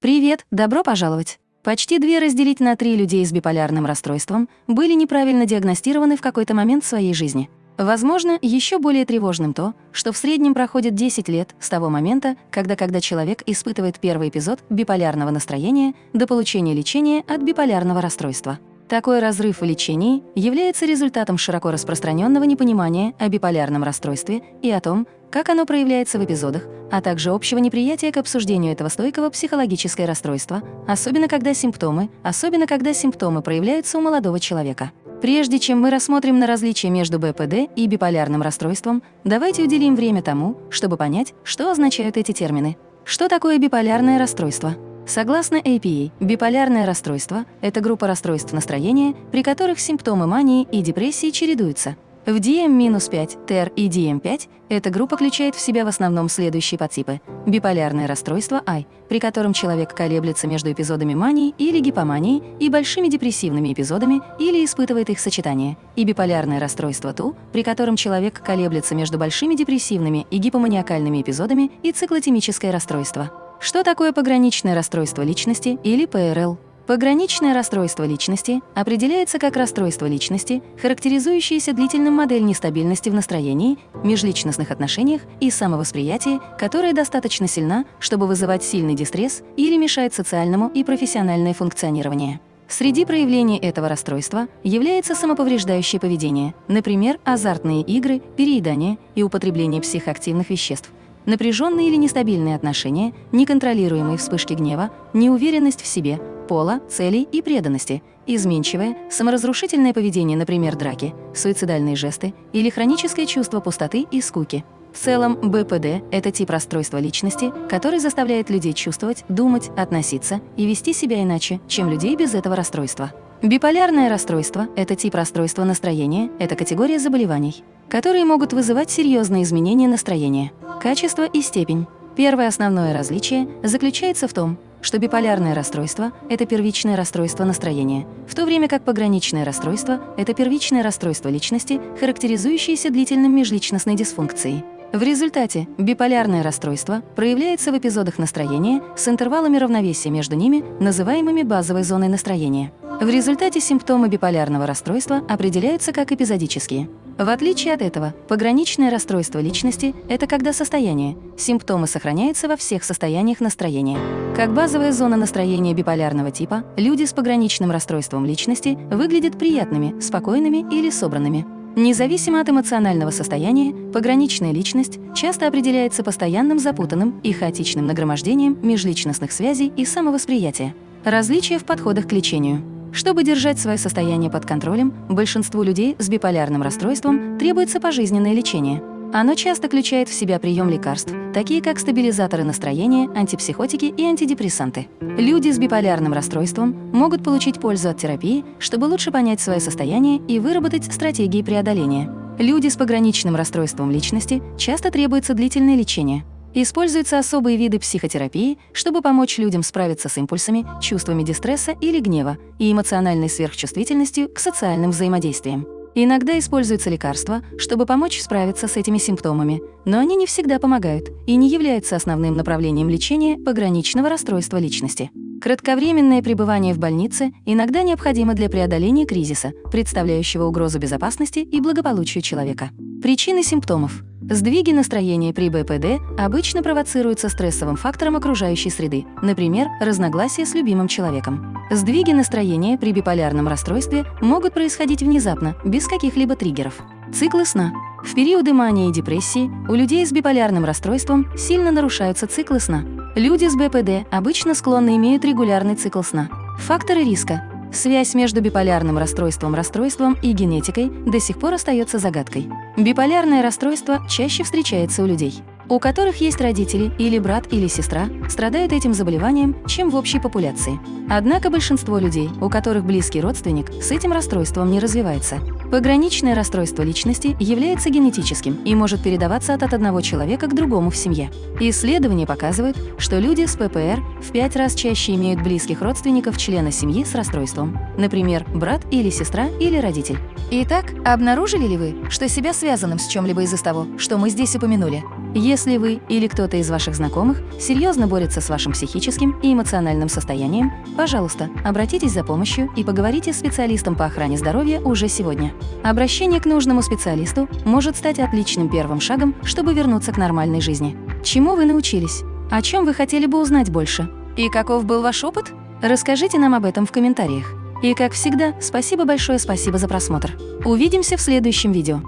Привет, добро пожаловать! Почти две разделить на три людей с биполярным расстройством были неправильно диагностированы в какой-то момент своей жизни. Возможно, еще более тревожным то, что в среднем проходит 10 лет с того момента, когда, когда человек испытывает первый эпизод биполярного настроения до получения лечения от биполярного расстройства. Такой разрыв в лечении является результатом широко распространенного непонимания о биполярном расстройстве и о том, как оно проявляется в эпизодах, а также общего неприятия к обсуждению этого стойкого психологическое расстройства, особенно когда симптомы, особенно когда симптомы проявляются у молодого человека. Прежде чем мы рассмотрим на различия между БПД и биполярным расстройством, давайте уделим время тому, чтобы понять, что означают эти термины. Что такое биполярное расстройство? Согласно APA, биполярное расстройство – это группа расстройств настроения, при которых симптомы мании и депрессии чередуются. В DM-5, TER и DM5 эта группа включает в себя в основном следующие подтипы. Биполярное расстройство I, при котором человек колеблется между эпизодами мании или гипомании и большими депрессивными эпизодами или испытывает их сочетание. И биполярное расстройство TU, при котором человек колеблется между большими депрессивными и гипоманиакальными эпизодами и циклотемическое расстройство. Что такое пограничное расстройство личности или ПРЛ? Пограничное расстройство личности определяется как расстройство личности, характеризующееся длительным модель нестабильности в настроении, межличностных отношениях и самовосприятии, которая достаточно сильна, чтобы вызывать сильный дистресс или мешает социальному и профессиональное функционирование. Среди проявлений этого расстройства является самоповреждающее поведение, например, азартные игры, переедание и употребление психоактивных веществ, Напряженные или нестабильные отношения, неконтролируемые вспышки гнева, неуверенность в себе, пола, целей и преданности, изменчивое, саморазрушительное поведение, например, драки, суицидальные жесты или хроническое чувство пустоты и скуки. В целом, БПД – это тип расстройства личности, который заставляет людей чувствовать, думать, относиться и вести себя иначе, чем людей без этого расстройства. Биполярное расстройство – это тип расстройства настроения, это категория заболеваний, которые могут вызывать серьезные изменения настроения, качество и степень. Первое основное различие заключается в том, что биполярное расстройство – это первичное расстройство настроения, в то время как пограничное расстройство – это первичное расстройство личности, характеризующееся длительным межличностной дисфункцией. В результате биполярное расстройство проявляется в эпизодах настроения с интервалами равновесия между ними, называемыми базовой зоной настроения. В результате симптомы биполярного расстройства определяются как эпизодические. В отличие от этого, пограничное расстройство личности – это когда состояние, симптомы сохраняются во всех состояниях настроения. Как базовая зона настроения биполярного типа, люди с пограничным расстройством личности выглядят приятными, спокойными или собранными. Независимо от эмоционального состояния, пограничная личность часто определяется постоянным запутанным и хаотичным нагромождением межличностных связей и самовосприятия. Различия в подходах к лечению. Чтобы держать свое состояние под контролем, большинству людей с биполярным расстройством требуется пожизненное лечение. Оно часто включает в себя прием лекарств, такие как стабилизаторы настроения, антипсихотики и антидепрессанты. Люди с биполярным расстройством могут получить пользу от терапии, чтобы лучше понять свое состояние и выработать стратегии преодоления. Люди с пограничным расстройством личности часто требуется длительное лечение. Используются особые виды психотерапии, чтобы помочь людям справиться с импульсами, чувствами дистресса или гнева и эмоциональной сверхчувствительностью к социальным взаимодействиям. Иногда используются лекарства, чтобы помочь справиться с этими симптомами, но они не всегда помогают и не являются основным направлением лечения пограничного расстройства личности. Кратковременное пребывание в больнице иногда необходимо для преодоления кризиса, представляющего угрозу безопасности и благополучию человека. Причины симптомов. Сдвиги настроения при БПД обычно провоцируются стрессовым фактором окружающей среды, например, разногласия с любимым человеком. Сдвиги настроения при биполярном расстройстве могут происходить внезапно, без каких-либо триггеров. Циклы сна. В периоды мании и депрессии у людей с биполярным расстройством сильно нарушаются циклы сна. Люди с БПД обычно склонны имеют регулярный цикл сна. Факторы риска. Связь между биполярным расстройством, расстройством и генетикой до сих пор остается загадкой. Биполярное расстройство чаще встречается у людей, у которых есть родители или брат или сестра, страдают этим заболеванием, чем в общей популяции. Однако большинство людей, у которых близкий родственник, с этим расстройством не развивается. Пограничное расстройство личности является генетическим и может передаваться от одного человека к другому в семье. Исследования показывают, что люди с ППР в пять раз чаще имеют близких родственников члена семьи с расстройством, например, брат или сестра или родитель. Итак, обнаружили ли вы, что себя связанным с чем-либо из из того, что мы здесь упомянули, Если вы или кто-то из ваших знакомых серьезно борется с вашим психическим и эмоциональным состоянием, пожалуйста, обратитесь за помощью и поговорите с специалистом по охране здоровья уже сегодня. Обращение к нужному специалисту может стать отличным первым шагом, чтобы вернуться к нормальной жизни. Чему вы научились? О чем вы хотели бы узнать больше? И каков был ваш опыт? Расскажите нам об этом в комментариях. И как всегда, спасибо большое спасибо за просмотр. Увидимся в следующем видео.